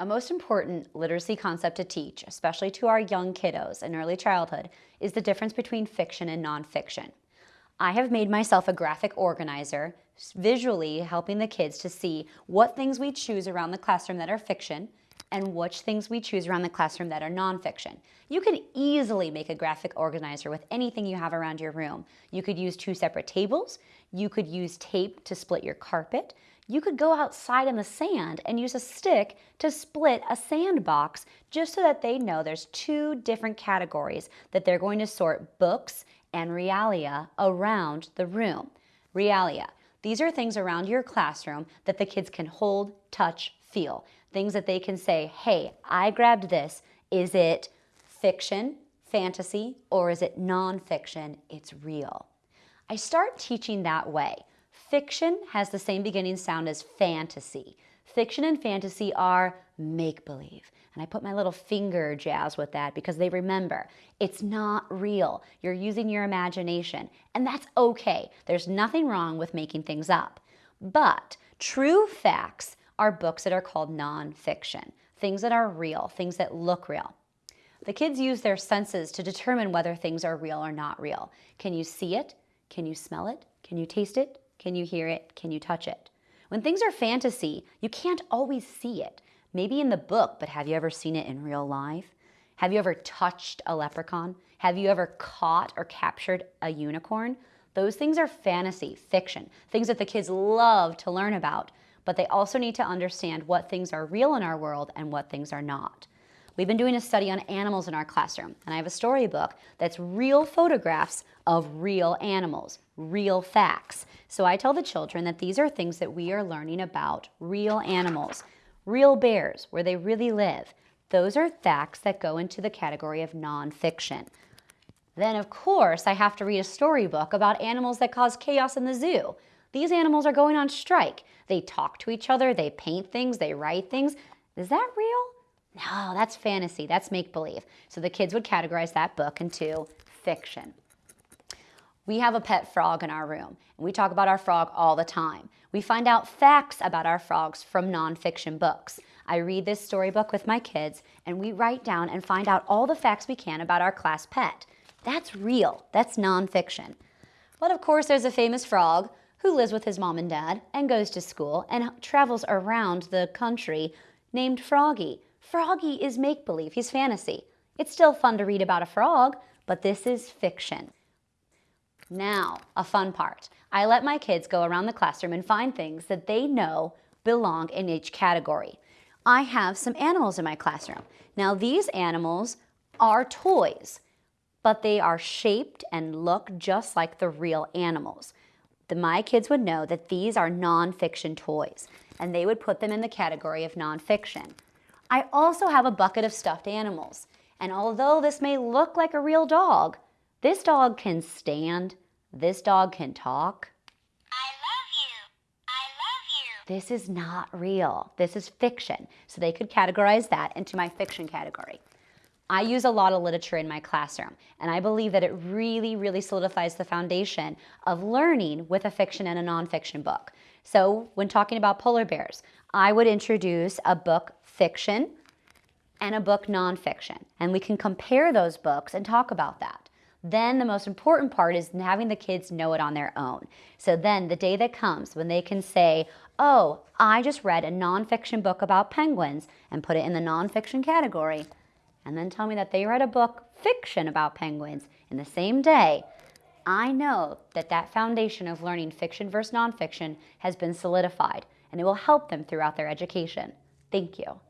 A most important literacy concept to teach, especially to our young kiddos in early childhood, is the difference between fiction and nonfiction. I have made myself a graphic organizer, visually helping the kids to see what things we choose around the classroom that are fiction and which things we choose around the classroom that are nonfiction. You can easily make a graphic organizer with anything you have around your room. You could use two separate tables. You could use tape to split your carpet. You could go outside in the sand and use a stick to split a sandbox just so that they know there's two different categories that they're going to sort books and realia around the room. Realia, these are things around your classroom that the kids can hold, touch, feel. Things that they can say, hey, I grabbed this. Is it fiction, fantasy, or is it nonfiction? It's real. I start teaching that way. Fiction has the same beginning sound as fantasy. Fiction and fantasy are make-believe. And I put my little finger jazz with that because they remember it's not real. You're using your imagination and that's okay. There's nothing wrong with making things up. But true facts are books that are called nonfiction, things that are real, things that look real. The kids use their senses to determine whether things are real or not real. Can you see it? Can you smell it? Can you taste it? Can you hear it? Can you touch it? When things are fantasy, you can't always see it. Maybe in the book, but have you ever seen it in real life? Have you ever touched a leprechaun? Have you ever caught or captured a unicorn? Those things are fantasy, fiction, things that the kids love to learn about, but they also need to understand what things are real in our world and what things are not. We've been doing a study on animals in our classroom, and I have a storybook that's real photographs of real animals, real facts. So I tell the children that these are things that we are learning about real animals, real bears, where they really live. Those are facts that go into the category of nonfiction. Then, of course, I have to read a storybook about animals that cause chaos in the zoo. These animals are going on strike. They talk to each other, they paint things, they write things. Is that real? No, that's fantasy, that's make-believe. So the kids would categorize that book into fiction. We have a pet frog in our room, and we talk about our frog all the time. We find out facts about our frogs from nonfiction books. I read this storybook with my kids, and we write down and find out all the facts we can about our class pet. That's real, that's nonfiction. But of course, there's a famous frog who lives with his mom and dad and goes to school and travels around the country named Froggy. Froggy is make-believe, he's fantasy. It's still fun to read about a frog, but this is fiction. Now, a fun part. I let my kids go around the classroom and find things that they know belong in each category. I have some animals in my classroom. Now, these animals are toys, but they are shaped and look just like the real animals the, my kids would know that these are nonfiction toys, and they would put them in the category of nonfiction. I also have a bucket of stuffed animals, and although this may look like a real dog, this dog can stand, this dog can talk. I love you. I love you. This is not real. This is fiction. So they could categorize that into my fiction category. I use a lot of literature in my classroom, and I believe that it really, really solidifies the foundation of learning with a fiction and a nonfiction book. So when talking about polar bears, I would introduce a book fiction and a book nonfiction, and we can compare those books and talk about that. Then the most important part is having the kids know it on their own. So then the day that comes when they can say, oh, I just read a nonfiction book about penguins and put it in the nonfiction category, and then tell me that they read a book, fiction about penguins, in the same day, I know that that foundation of learning fiction versus nonfiction has been solidified, and it will help them throughout their education. Thank you.